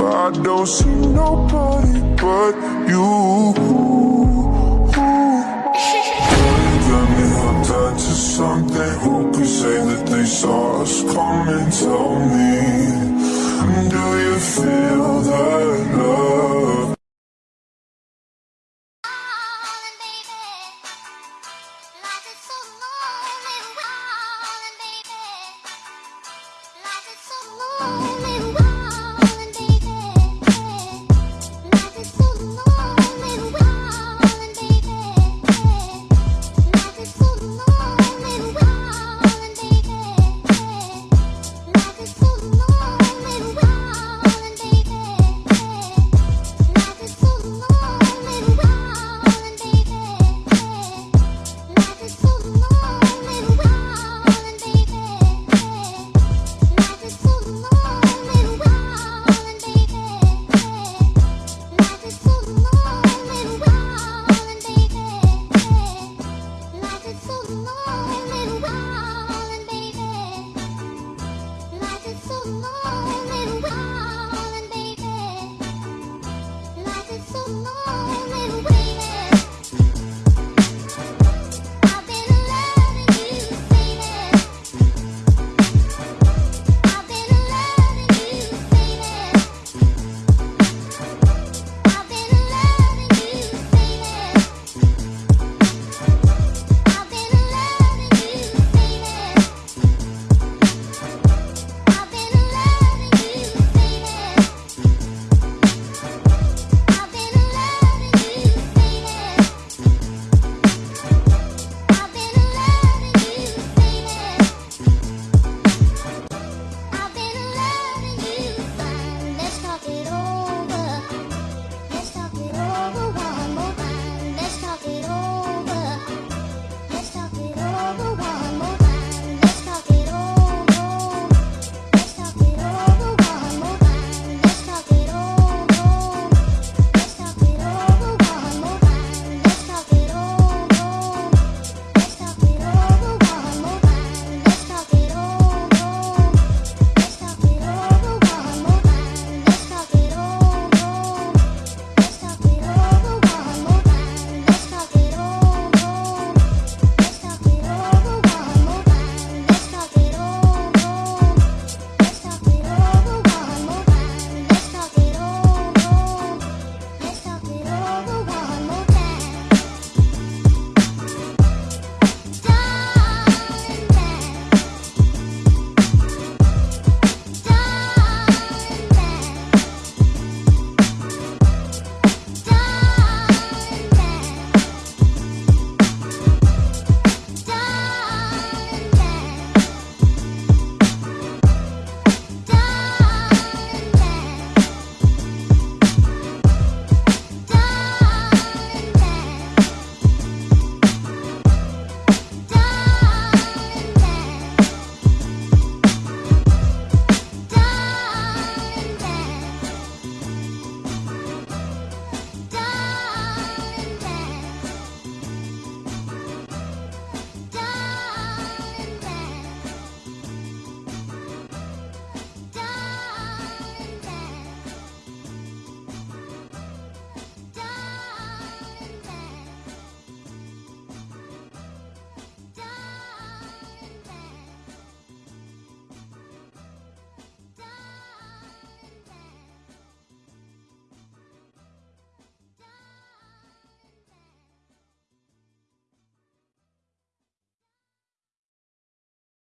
I don't see nobody but you.